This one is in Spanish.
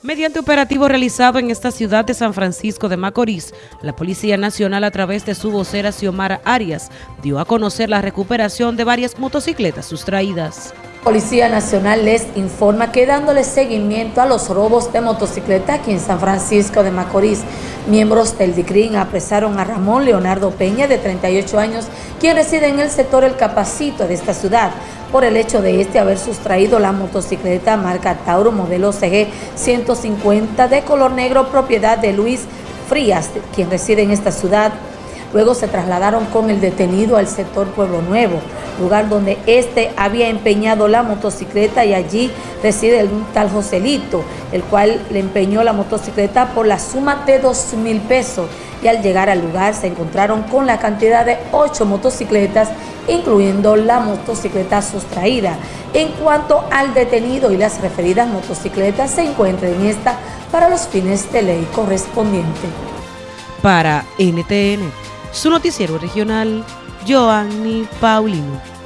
Mediante operativo realizado en esta ciudad de San Francisco de Macorís, la Policía Nacional a través de su vocera Xiomara Arias dio a conocer la recuperación de varias motocicletas sustraídas. Policía Nacional les informa que dándole seguimiento a los robos de motocicleta aquí en San Francisco de Macorís, miembros del DICRIN apresaron a Ramón Leonardo Peña, de 38 años, quien reside en el sector El Capacito de esta ciudad, por el hecho de este haber sustraído la motocicleta marca Tauro modelo CG 150 de color negro, propiedad de Luis Frías, quien reside en esta ciudad. Luego se trasladaron con el detenido al sector Pueblo Nuevo, lugar donde éste había empeñado la motocicleta y allí reside el tal Joselito, el cual le empeñó la motocicleta por la suma de dos mil pesos y al llegar al lugar se encontraron con la cantidad de ocho motocicletas, incluyendo la motocicleta sustraída. En cuanto al detenido y las referidas motocicletas, se encuentran en esta para los fines de ley correspondiente. Para NTN, su noticiero regional, Joanny Paulino.